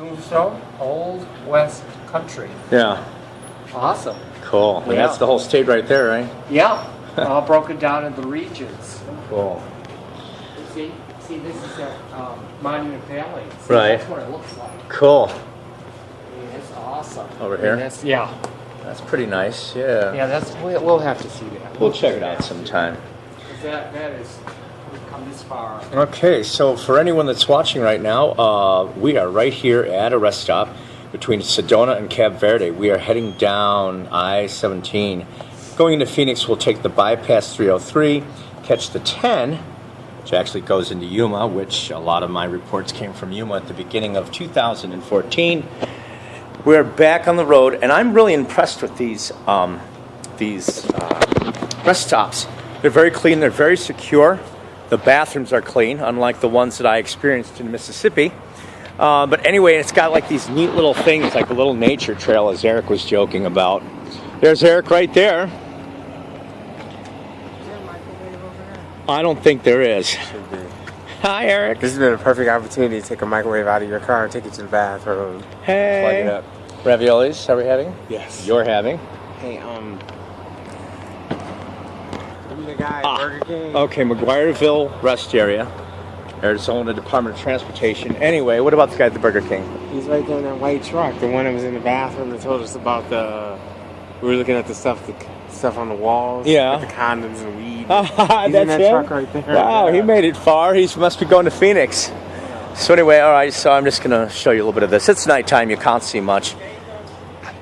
Tombstone, Old West Country. Yeah. Awesome. Cool. Yeah. that's the whole state right there, right? Yeah, all broken down into regions. Cool. See, see, this is at um, Monument Valley. See, Right. That's what it looks like. Cool. Yeah, It's awesome. Over And here? that's- yeah, That's pretty nice. Yeah. yeah. That's we'll, we'll have to see that. We'll check it out sometime. That that is we've come this far. Okay, so for anyone that's watching right now, uh, we are right here at a rest stop between Sedona and Camp Verde. We are heading down I-17. Going into Phoenix, we'll take the bypass 303, catch the 10, which actually goes into Yuma, which a lot of my reports came from Yuma at the beginning of 2014. We're back on the road, and I'm really impressed with these um, these uh, rest stops. They're very clean. They're very secure. The bathrooms are clean, unlike the ones that I experienced in Mississippi. Uh, but anyway, it's got like these neat little things, like a little nature trail, as Eric was joking about. There's Eric right there. A microwave over there? I don't think there is. Hi, Eric. This has been a perfect opportunity to take a microwave out of your car and take it to the bathroom. Plug it Hey. up. Raviolis, are we having? Yes. You're having. Hey, um. I'm the guy Ah, Burger King. Okay, McGuireville rest area. Arizona Department of Transportation. Anyway, what about the guy at the Burger King? He's right there in that white truck. The one that was in the bathroom that told us about the. We were looking at the stuff, the stuff on the walls. Yeah. The condoms and weed. He's that's in that him? truck right there. Wow, he made it far. He must be going to Phoenix. So anyway, all right. So I'm just gonna show you a little bit of this. It's nighttime. You can't see much.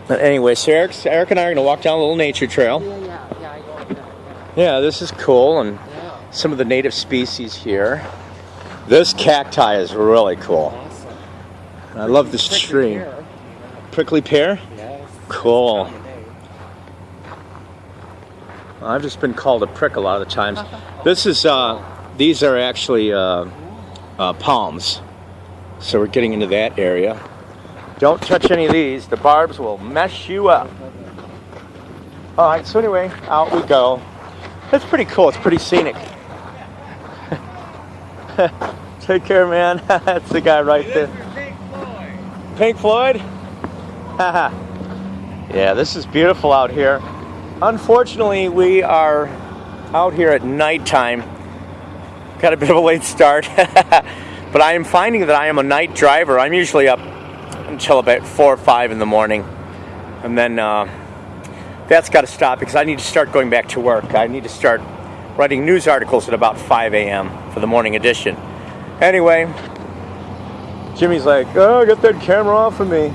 But anyway, so Eric, Eric and I are gonna walk down a little nature trail. Yeah, yeah, yeah. I go with that. Yeah, this is cool, and Yeah, some of the native species here. This cacti is really cool. awesome. I love this Prickly tree. pear. Prickly pear. Yes. Cool. I've just been called a prick a lot of the times. This is, uh, these are actually uh, uh, palms. So we're getting into that area. Don't touch any of these. The barbs will mess you up. All right, so anyway, out we go. It's pretty cool. It's pretty scenic. Take care, man. That's the guy right there. Pink Floyd? yeah, this is beautiful out here. Unfortunately, we are out here at nighttime. Got a bit of a late start. but I am finding that I am a night driver. I'm usually up until about 4 or 5 in the morning. And then uh, that's got to stop because I need to start going back to work. I need to start writing news articles at about 5 a.m. for the morning edition. Anyway, Jimmy's like, oh, get that camera off of me.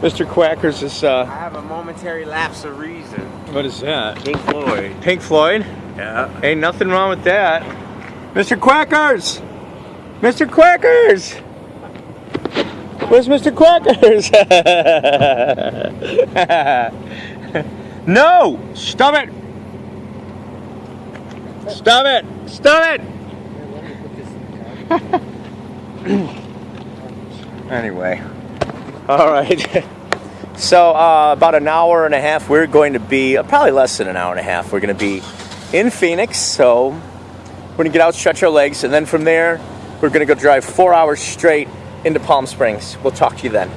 Mr. Quackers is, uh... I have a momentary lapse of reason. what is that? Pink Floyd. Pink Floyd? Yeah. Ain't nothing wrong with that. Mr. Quackers! Mr. Quackers! Where's Mr. Quackers? no! Stop it! Stop it! Stop it! Anyway. All right. So, uh, about an hour and a half, we're going to be, uh, probably less than an hour and a half, we're going to be in Phoenix. So, we're going to get out, stretch our legs, and then from there, we're going to go drive four hours straight into Palm Springs. We'll talk to you then.